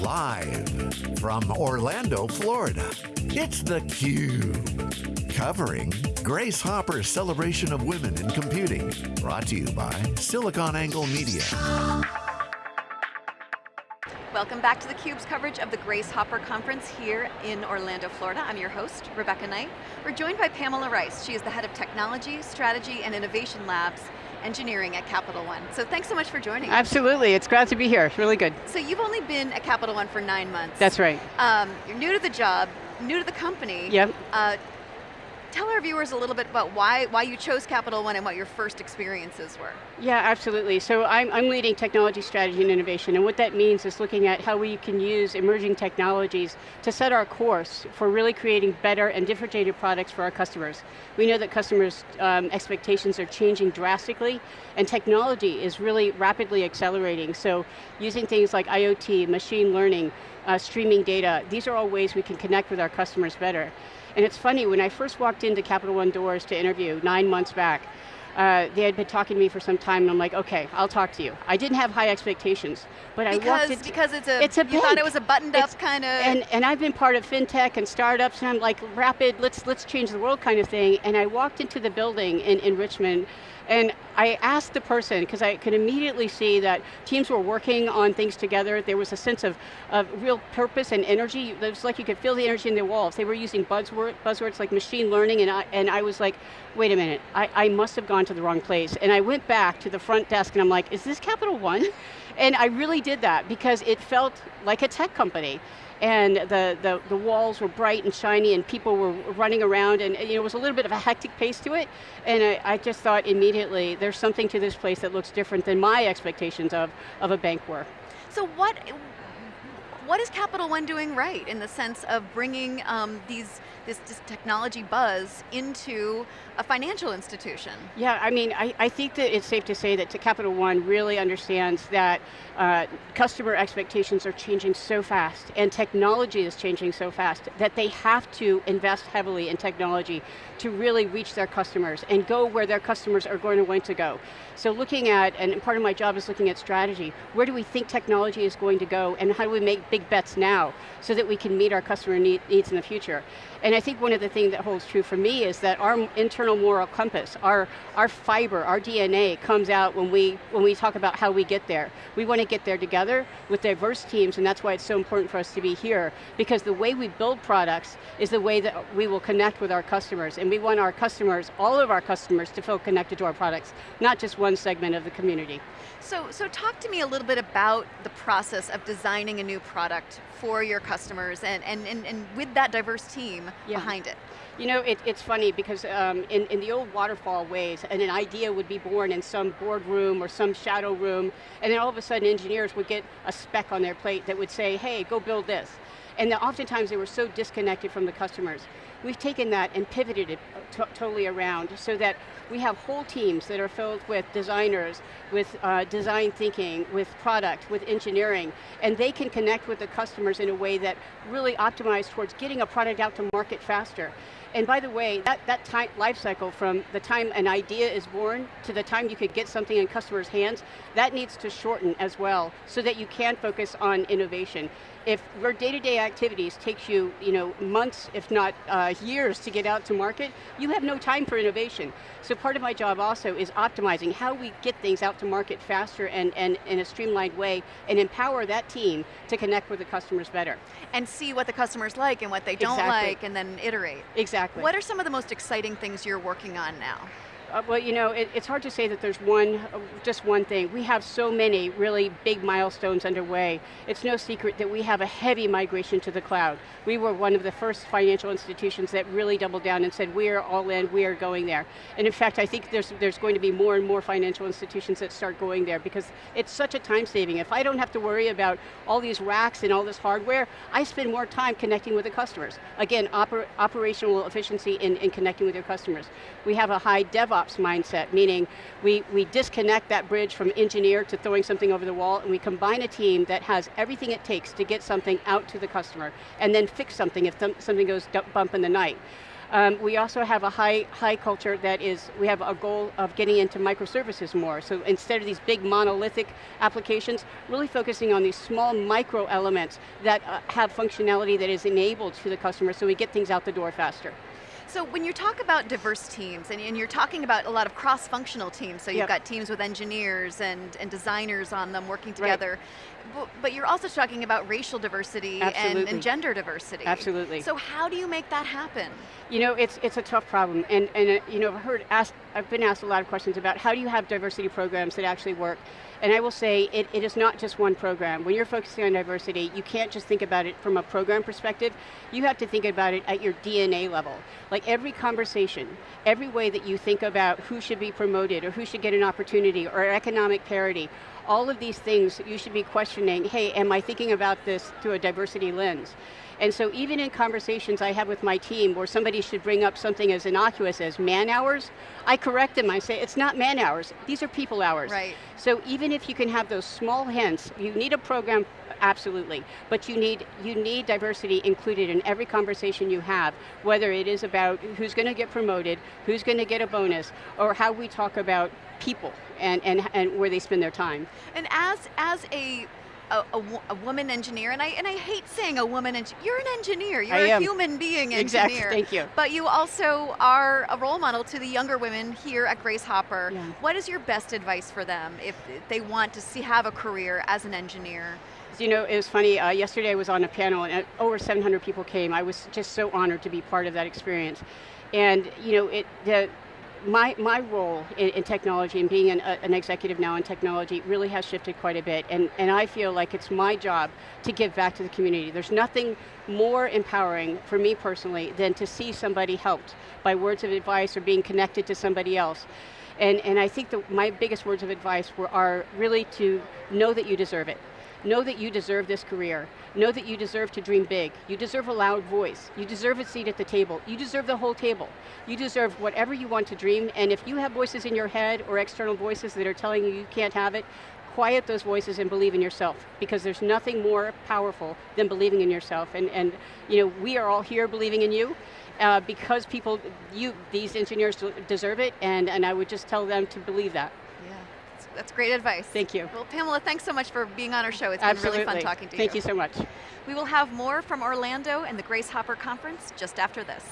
Live from Orlando, Florida, it's theCUBE. Covering Grace Hopper's celebration of women in computing. Brought to you by SiliconANGLE Media. Welcome back to theCUBE's coverage of the Grace Hopper Conference here in Orlando, Florida. I'm your host, Rebecca Knight. We're joined by Pamela Rice. She is the head of Technology, Strategy, and Innovation Labs engineering at Capital One. So thanks so much for joining us. Absolutely, it's glad to be here, it's really good. So you've only been at Capital One for nine months. That's right. Um, you're new to the job, new to the company. Yep. Uh, tell our viewers a little bit about why, why you chose Capital One and what your first experiences were. Yeah, absolutely. So I'm, I'm leading technology strategy and innovation, and what that means is looking at how we can use emerging technologies to set our course for really creating better and differentiated products for our customers. We know that customers' um, expectations are changing drastically, and technology is really rapidly accelerating. So using things like IoT, machine learning, uh, streaming data, these are all ways we can connect with our customers better. And it's funny, when I first walked into Capital One doors to interview nine months back, uh, they had been talking to me for some time and I'm like, okay, I'll talk to you. I didn't have high expectations, but because, I walked into- Because it's a, it's a you bank. thought it was a buttoned It's- up kind of. and, and I've been part of fintech and startups and I'm like, rapid, let's, let's change the world kind of thing. And I walked into the building in, in Richmond and I asked the person, because I could immediately see that teams were working on things together. There was a sense of, of real purpose and energy. It was like you could feel the energy in their walls. They were using buzzword, buzzwords like machine learning, and I, and I was like, wait a minute, I, I must have gone to the wrong place. And I went back to the front desk and I'm like, is this Capital One? And I really did that because it felt like a tech company and the, the, the, walls were bright and shiny and people were running around and you know, it was a little bit of a hectic pace to it and I, I, just thought immediately there's something to this place that looks different than my expectations of, of a bank were. So what, what is Capital One doing right in the sense of bringing um, these, this, this, technology buzz into a financial institution? Yeah, I mean, I, I think that it's safe to say that Capital One really understands that uh, customer expectations are changing so fast and technology is changing so fast that they have to invest heavily in technology to really reach their customers and go where their customers are going to want to go. So looking at, and part of my job is looking at strategy, where do we think technology is going to go and how do we make big bets now so that we can meet our customer need, needs in the future? And I think one of the things that holds true for me is that our internal moral compass, our, our fiber, our DNA comes out when we, when we talk about how we get there. We want to get there together with diverse teams and that's why it's so important for us to be here because the way we build products is the way that we will connect with our customers and we want our customers, all of our customers to feel connected to our products, not just one segment of the community. So, so talk to me a little bit about the process of designing a new product for your customers and, and, and, and with that diverse team yeah. behind it. You know, it, it's funny because um, in, in the old waterfall ways, and an idea would be born in some boardroom or some shadow room, and then all of a sudden engineers would get a spec on their plate that would say, hey, go build this. And oftentimes they were so disconnected from the customers. We've taken that and pivoted it totally around so that we have whole teams that are filled with designers, with uh, design thinking, with product, with engineering, and they can connect with the customers in a way that really optimized towards getting a product out to market faster. And by the way, that, that time, life cycle from the time an idea is born to the time you could get something in customers' hands, that needs to shorten as well so that you can focus on innovation. If your day-to-day -day activities takes you, you know, months, if not uh, years to get out to market, you have no time for innovation. So part of my job also is optimizing how we get things out to market faster and, and in a streamlined way and empower that team to connect with the customers better. And see what the customers like and what they don't exactly. like and then iterate. Exactly. What are some of the most exciting things you're working on now? Uh, well, you know, it, it's hard to say that there's one, uh, just one thing. We have so many really big milestones underway. It's no secret that we have a heavy migration to the cloud. We were one of the first financial institutions that really doubled down and said, we are all in, we are going there. And in fact, I think there's, there's going to be more and more financial institutions that start going there because it's such a time saving. If I don't have to worry about all these racks and all this hardware, I spend more time connecting with the customers. Again, oper operational efficiency in, in connecting with your customers. We have a high DevOps DevOps mindset, meaning we, we disconnect that bridge from engineer to throwing something over the wall and we combine a team that has everything it takes to get something out to the customer and then fix something if something goes bump in the night. Um, we also have a high, high culture that is, we have a goal of getting into microservices more. So instead of these big monolithic applications, really focusing on these small micro elements that uh, have functionality that is enabled to the customer so we get things out the door faster. So when you talk about diverse teams, and, and you're talking about a lot of cross-functional teams, so you've yep. got teams with engineers and, and designers on them working together, right. but, but, you're also talking about racial diversity and, and, gender diversity. Absolutely. So how do you make that happen? You know, it's, it's a tough problem, and, and uh, you know, I've, heard asked, I've been asked a lot of questions about how do you have diversity programs that actually work, and I will say it, it is not just one program. When you're focusing on diversity, you can't just think about it from a program perspective, you have to think about it at your DNA level. Like every conversation, every way that you think about who should be promoted or who should get an opportunity or economic parity, all of these things you should be questioning, hey, am I thinking about this through a diversity lens? And so even in conversations I have with my team where somebody should bring up something as innocuous as man hours, I correct them, I say, it's not man hours, these are people hours. Right. So even if you can have those small hints, you need a program, absolutely, but you need, you need diversity included in every conversation you have, whether it is about who's going to get promoted, who's going to get a bonus, or how we talk about people and, and, and where they spend their time. And as, as a a, a, a, woman engineer, and I and I hate saying a woman engineer. You're an engineer. You're I a am. human being engineer. Exactly. Thank you. But you also are a role model to the younger women here at Grace Hopper. Yeah. What is your best advice for them if they want to see have a career as an engineer? You know, it was funny. Uh, yesterday I was on a panel, and over 700 people came. I was just so honored to be part of that experience. And you know, it the my, my role in, in, technology and being an, an, executive now in technology really has shifted quite a bit and, and I feel like it's my job to give back to the community. There's nothing more empowering for me personally than to see somebody helped by words of advice or being connected to somebody else. And, and I think that my biggest words of advice were, are really to know that you deserve it. Know that you deserve this career. Know that you deserve to dream big. You deserve a loud voice. You deserve a seat at the table. You deserve the whole table. You deserve whatever you want to dream, and if you have voices in your head or external voices that are telling you you can't have it, quiet those voices and believe in yourself because there's nothing more powerful than believing in yourself and, and you know we are all here believing in you uh, because people you these engineers deserve it and, and I would just tell them to believe that. That's great advice. Thank you. Well, Pamela, thanks so much for being on our show. It's Absolutely. been really fun talking to Thank you. Thank you so much. We will have more from Orlando and the Grace Hopper Conference just after this.